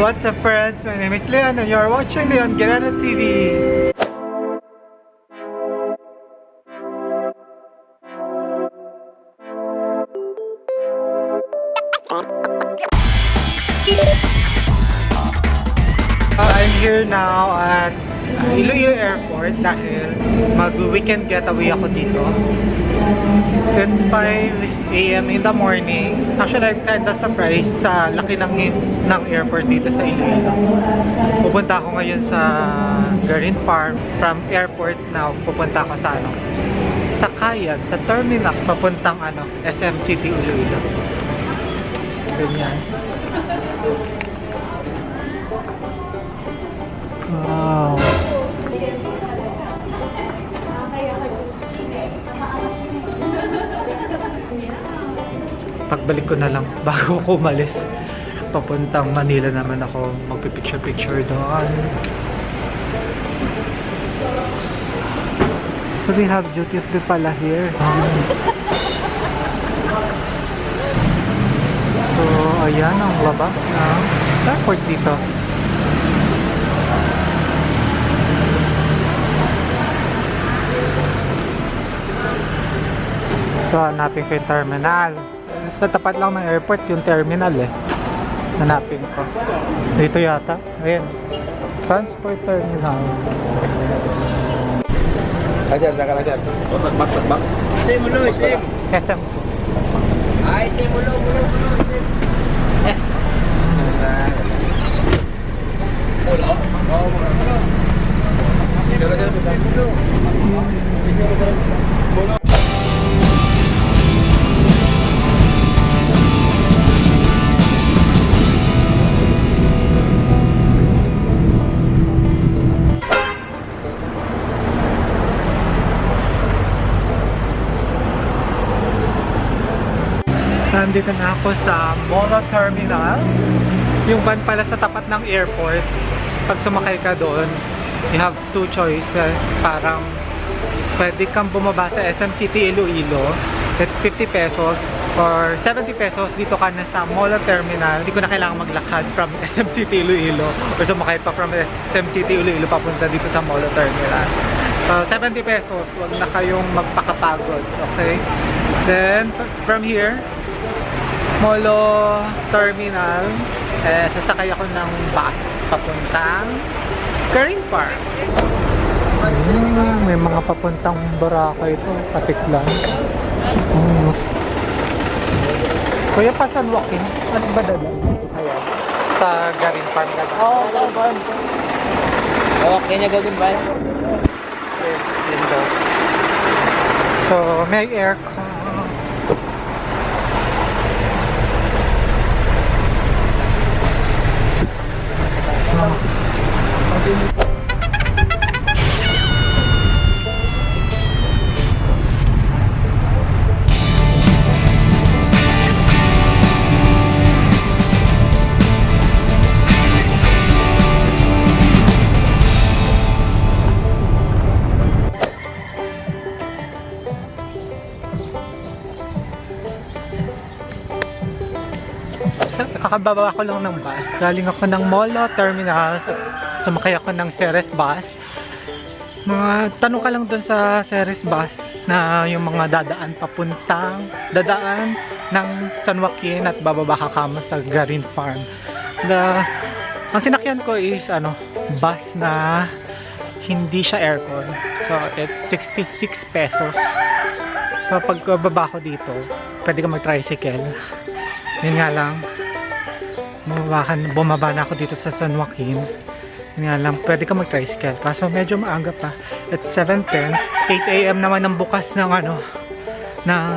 What's up friends? My name is Leon and you're watching Leon Guerrero TV. I'm here now at Iloilo Airport dahil mag-weekend getaway ako dito. It's 5 a.m. in the morning. Actually, I'm kinda surprised sa laki ng, ng airport dito sa Iloilo. Pupunta ako ngayon sa Garin Farm. From airport now, pupunta ako sa ano, sa Kayan, sa terminal, papuntang ano, SM City Iloilo. Ganyan. Wow. Pagbalik ko na lang bago ko umalis. Papuntang Manila naman ako magpipicture-picture doon. So we have duty free pala here. So ayan ang labas ng airport dito. So, hanapin ko yung terminal. Sa tapat lang ng airport, yung terminal eh. Hanapin ko. Dito yata. Ayan. Transport terminal. Ajar, jangan ajar. Oh, takbak, takbak. Sim mulu, sim. SM. Ay, sim mulu, mulu, mulu. sim. SM. Pulau. Oh, bukan. Jangan ajar, bisa dulu. Nandito na ako sa Molo Terminal. Yung van pala sa tapat ng airport. Pag sumakay ka doon, you have two choices. Parang pwede kang bumaba sa SM City Iloilo. That's 50 pesos or 70 pesos dito ka na sa Molo Terminal. Hindi ko na kailangan maglakad from SM City Iloilo or sumakay pa from SM City Iloilo papunta dito sa Molo Terminal. So, 70 pesos. Huwag na kayong magpakapagod. Okay? Then, from here, Molo Terminal, eh, sasakay ako ng bus papuntang Green Park. Hmm, may mga papuntang Boracay ito, Patiklan. Hmm. Kuya pa San Joaquin, ano ba? Ayan. Sa Garin Farm dalang. Oh, kawan. Okay na gawin ba? Okay, yun daw. So, may aircon. Kakababa ko lang ng bus. Galing ako ng Molo Terminal. Sumakay ako ng Ceres bus. Mga tanong ka lang dun sa Ceres bus na yung mga dadaan papuntang dadaan ng San Joaquin at bababa ka kamo sa Garin Farm. The, ang sinakyan ko is ano, bus na hindi siya aircon. So, it's 66 pesos. So, pag ko dito, pwede ka mag-tricycle. Yun nga lang, bumaba, bumaba na ako dito sa San Joaquin yun nga lang, pwede ka mag-tricycle. Kaso medyo maaga pa. At 7.10 8am naman ang bukas ng ano ng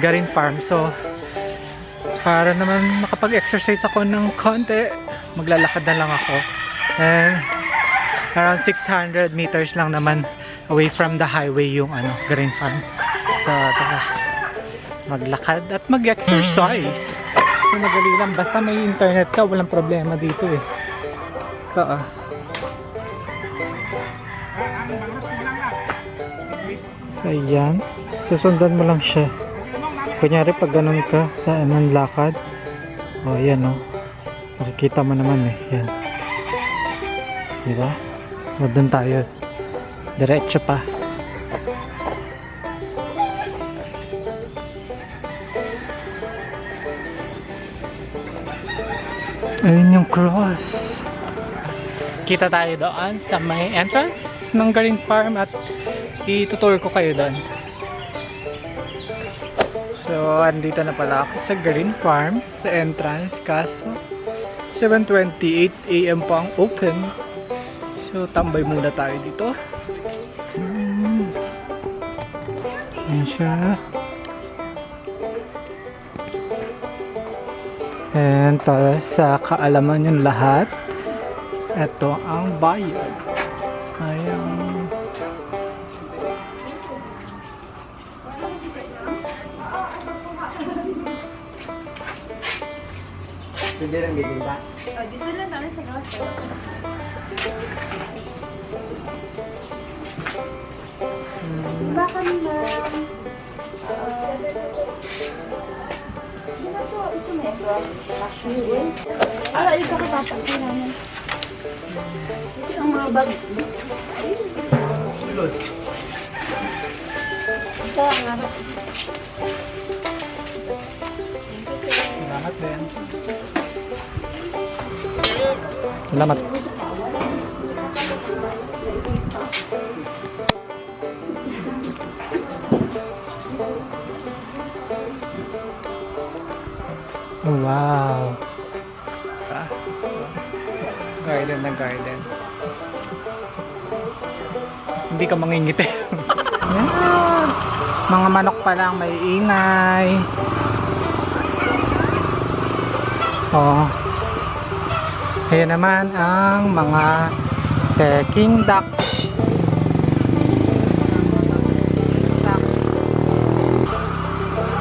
Garin Farm. So para naman makapag-exercise ako ng konti maglalakad na lang ako. And around 600 meters lang naman away from the highway yung ano Garin Farm. So tara. Maglakad at mag-exercise. So madali lang, basta may internet ka, walang problema dito eh. Oo. So ayan, susundan mo lang siya. Kunyari pag ganun ka sa anong lakad, o oh, ayan o. Nakikita mo naman eh. Yan. Di ba? So, doon tayo. Diretso pa. Ayun yung cross. Kita tayo doon sa may entrance ng Green Farm at itutour ko kayo doon. So, andito na pala ako sa Green Farm, sa entrance, kaso 7.28 a.m. pa ang open. So, tambay muna tayo dito. Hmm. Ayan siya. And para sa kaalaman yung lahat, ito ang bayad. Ayan. Dito lang namin sa grotto. Baka naman. Ano to? Gusto mo yung Ah, ito ko papagay namin. Ito ang mga bag. Ito ang ano. Salamat din. Salamat. Oh, Wow. Ah. Garden na garden. Hindi ka mangingiti. Mga manok pa lang may ingay. Oh. Ayan naman ang mga Peking. Duck.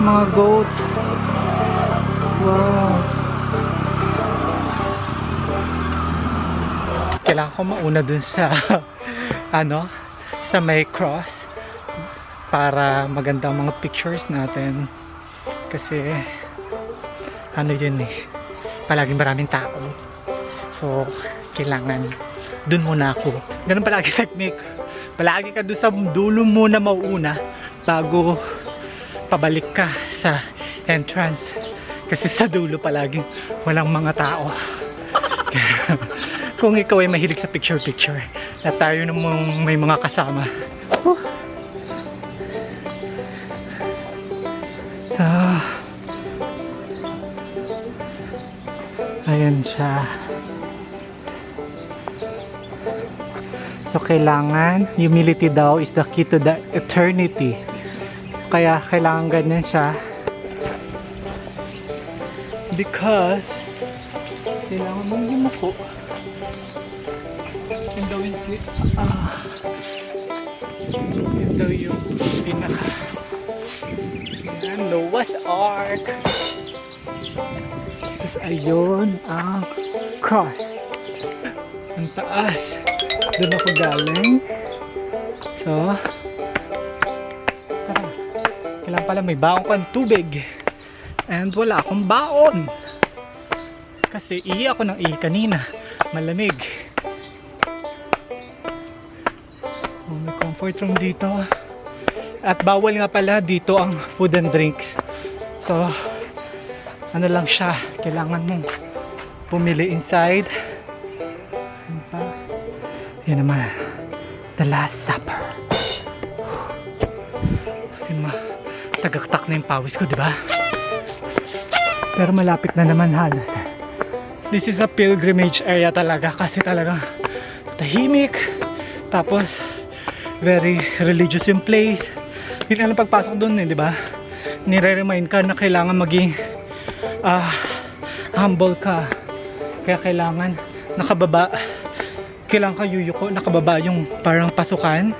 Mga goats. Wow. Kailangan ko mauna dun sa ano, sa may cross para maganda ang mga pictures natin. Kasi ano yun eh palaging maraming tao. So kailangan dun muna ako. Ganun palagi technique. Palagi ka dun sa dulo muna mauuna bago pabalik ka sa entrance. Kasi sa dulo palaging walang mga tao. Kung ikaw ay mahilig sa picture picture na tayo namang may mga kasama Whew. so Ayan siya. So, kailangan, humility daw is the key to the eternity. Kaya, kailangan ganyan siya. Because, kailangan mong yumuko. Ah, yun daw yung pinaka, Noah's Ark. Tapos ayun ang cross. Ang taas. Doon ako galing. So, tara. Kailangan pala may baon kang tubig. And wala akong baon. Kasi ihi ako ng ihi kanina. Malamig. Comfort room dito. At bawal nga pala dito ang food and drinks. So, ano lang siya, kailangan mong pumili inside. Ano pa? Yan naman, the last supper. Ma, tagaktak na yung pawis ko, di ba? Pero malapit na naman halos. This is a pilgrimage area talaga kasi talaga tahimik. Tapos, very religious yung place. Hindi na pagpasok doon eh, di ba? Nire-remind ka na kailangan maging ah humble ka. Kaya kailangan nakababa. Kailangan ka yuyuko nakababa yung parang pasukan.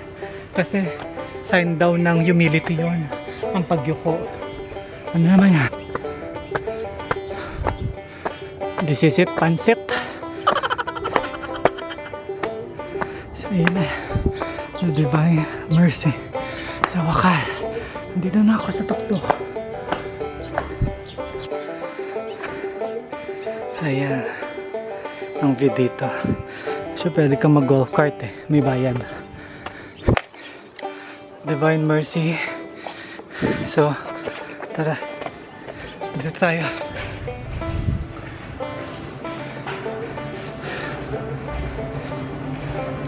Kasi sign daw ng humility yon ang pagyuko. Ano naman yan? This is it pansit. So yun na the divine mercy sa wakas nandito na ako sa tuktok Ayan. ang view dito. So, pwede kang mag-golf cart eh. May bayad. Divine Mercy. So, tara. Dito tayo.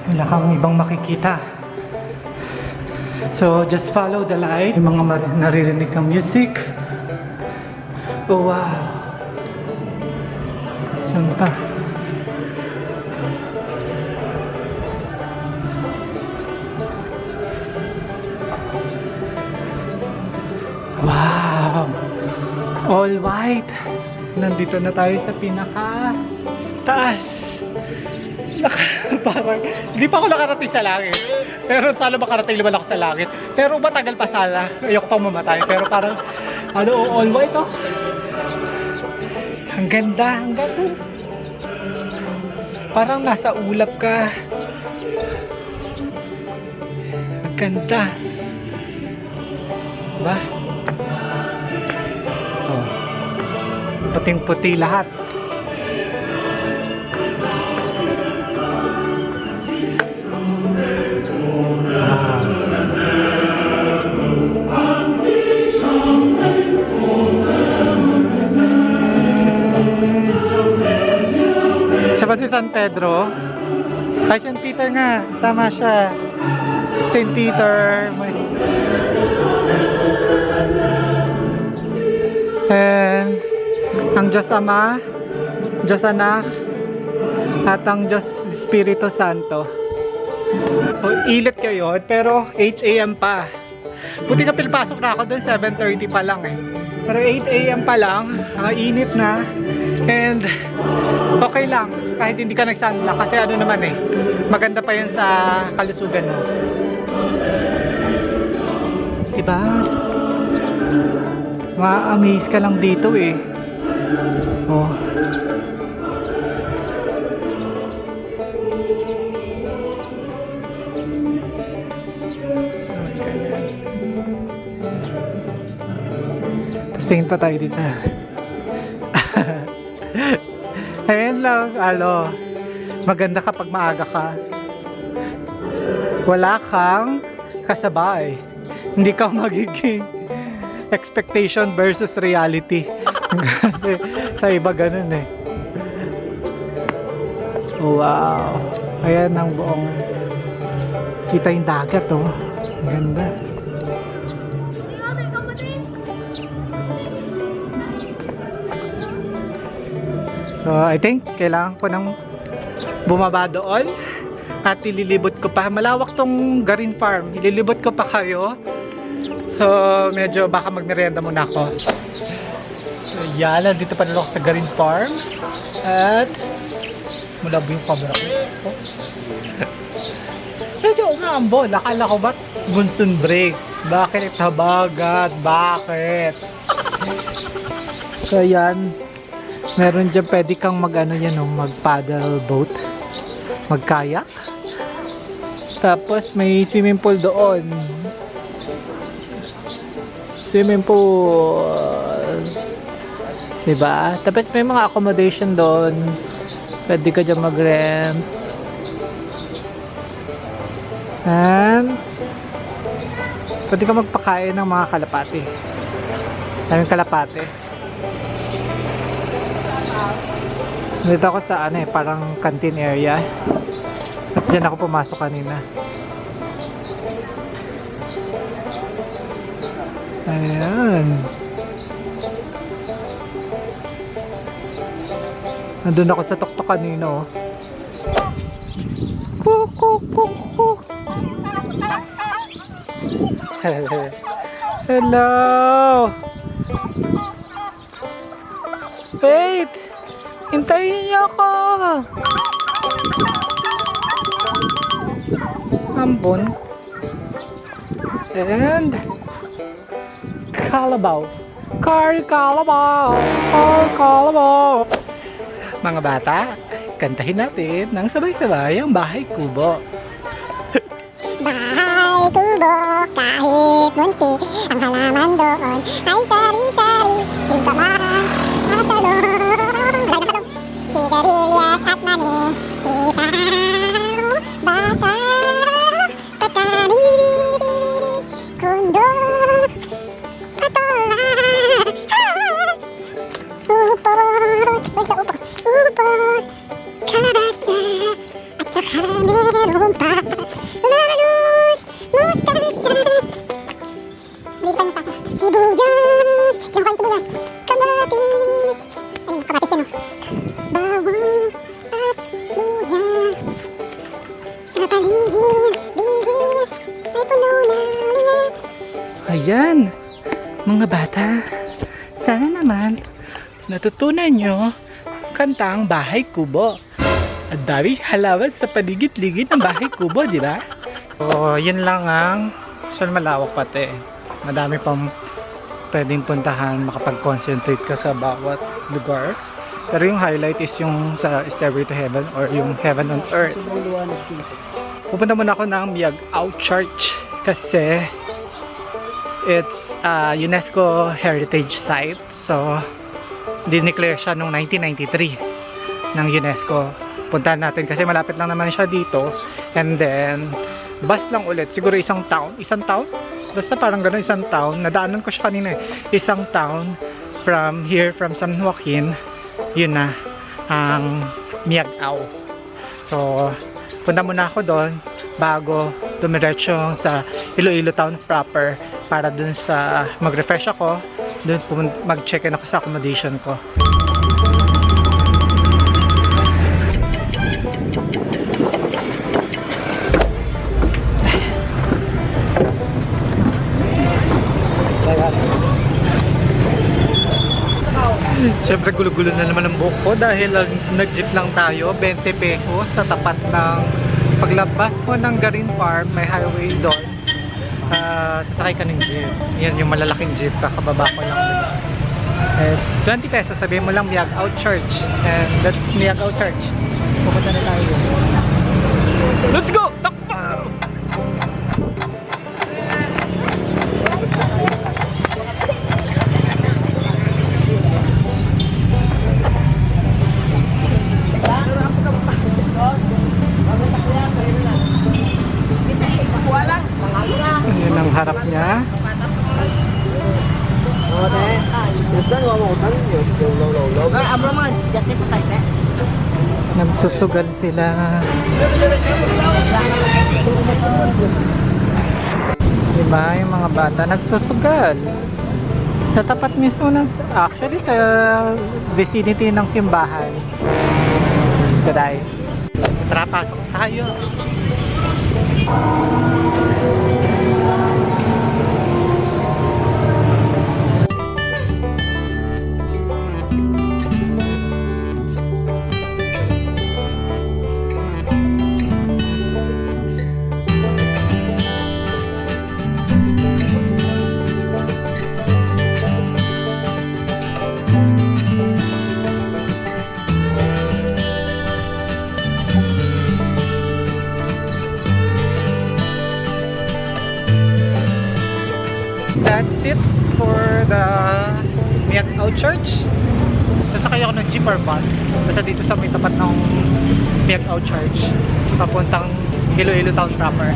Wala kang ibang makikita. So, just follow the light. Yung mga naririnig kang music. Oh, wow. Saan pa? Wow! All white! Nandito na tayo sa pinaka taas. Parang, hindi pa ako nakarating sa langit. Pero sana makarating naman ako sa langit. Pero matagal pa sana. Ayoko pang mamatay. Pero parang, ano, all white oh. Ang ganda, ang ganda. Parang nasa ulap ka. Ang ganda. Diba? Oh. Puting-puti lahat. San Pedro? Ay, St. Peter nga. Tama siya. St. Peter. May... And ang Diyos Ama, Diyos Anak, at ang Diyos Espiritu Santo. O, ilit kayo, pero 8 a.m. pa. Buti na pilpasok na ako doon, 7.30 pa lang eh. Pero 8 a.m. pa lang, ah, init na. And okay lang, kahit hindi ka nagsanla. Kasi ano naman eh, maganda pa yan sa kalusugan mo. Diba? Ma-amaze ka lang dito eh. Oh. Tingin pa tayo dito. Ayan lang, ano, maganda kapag maaga ka. Wala kang kasabay. Hindi ka magiging expectation versus reality. Kasi sa iba ganun eh. Wow. Ayan ang buong kita yung dagat oh. Ganda. So, I think kailangan ko nang bumaba doon at ililibot ko pa. Malawak tong Garin Farm. Ililibot ko pa kayo. So, medyo baka magmerienda muna ako. So, yan. Nandito pa ako sa Garin Farm. At malabo yung camera ko. Oh. medyo umambon. Akala ko ba't monsoon break? Bakit habagat? Bakit? So, yan. Meron dyan pwede kang mag ano yan oh, mag paddle boat. Mag kayak tapos may swimming pool doon. Swimming pool. Diba? Tapos may mga accommodation doon. Pwede ka dyan mag rent and pwede ka magpakain ng mga kalapati. Daming kalapati Dito ako sa ano eh, parang canteen area. At dyan ako pumasok kanina. Ayan. Nandun ako sa tuktok kanino. Kuk, kuk, kuk, kuk. Hello! Wait! Hintayin niyo ako! Ambon. And... Kalabaw. Car Kalabaw! Car Kalabaw! Mga bata, kantahin natin ng sabay-sabay ang Bahay Kubo. Bahay kubo kahit munti Ang halaman doon ay sari-sari Singkaman bata, sana naman natutunan nyo kanta ang Bahay Kubo. Ang dami halaman sa paligid-ligid ng Bahay Kubo, di ba? So, yun lang ang so malawak pati. Madami pang pwedeng puntahan, makapag-concentrate ka sa bawat lugar. Pero yung highlight is yung sa Stairway to Heaven or yung Heaven on Earth. Pupunta muna ako ng Miagao Church kasi it's a UNESCO Heritage Site. So, dineclare siya noong 1993 ng UNESCO. Puntahan natin kasi malapit lang naman siya dito. And then, bus lang ulit. Siguro isang town. Isang town? Basta parang gano'n isang town. Nadaanan ko siya kanina eh. Isang town from here, from San Joaquin. Yun na, ang Miagao. So, punta muna ako doon bago dumiretso sa Iloilo Town proper para dun sa mag-refresh ako dun mag-check-in ako sa accommodation ko. Siyempre gulo-gulo na naman ang buhok ko dahil nag-jeep lang tayo 20 pesos sa tapat ng paglabas mo ng Garin Farm may highway doon. Ah, sasakay ka ng jeep. Yan yung malalaking jeep kakababa ko lang diba? Eh, 20 pesos sabihin mo lang Miag Out Church. And that's Miag Out Church. Pupunta na tayo. Let's go! Nagsusugal sila. Diba yung mga bata nagsusugal. Sa tapat mismo ng, actually sa vicinity ng simbahan. Diyos ko dahil. Tara, pasok tayo. Bus. Basta dito sa may tapat ng Miagao Church. Papuntang Iloilo Town proper.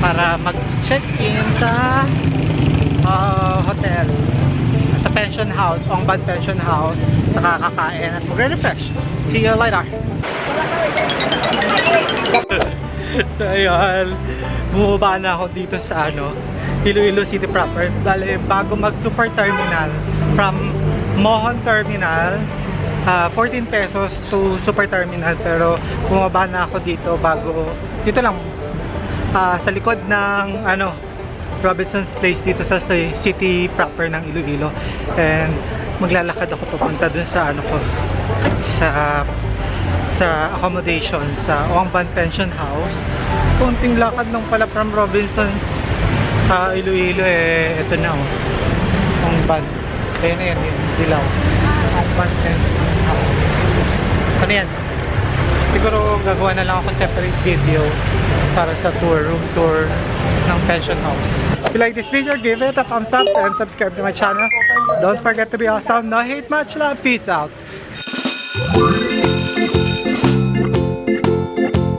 Para mag-check-in sa ah, hotel. Sa pension house, Ongban Pension House. Saka kakain at magre-refresh. See you later. so ayun, bumaba na ako dito sa ano, Iloilo City proper. Bale, bago mag super terminal from Mohon Terminal, ah, 14 pesos to super terminal. Pero bumaba na ako dito bago, dito lang, ah, sa likod ng ano, Robinson's Place dito sa ci- city proper ng Iloilo. And maglalakad ako papunta dun sa ano ko, sa sa accommodation sa Ongban Pension House. Kunting lakad lang pala from Robinsons sa Iloilo eh, ito na oh. Ongban. Ayun na yan, yung dilaw. Ongban Pension. Ano yan? Siguro gagawa na lang ako separate video para sa tour, room tour ng pension house. If you like this video, give it a thumbs up and subscribe to my channel. Don't forget to be awesome. No hate, much love. Peace out.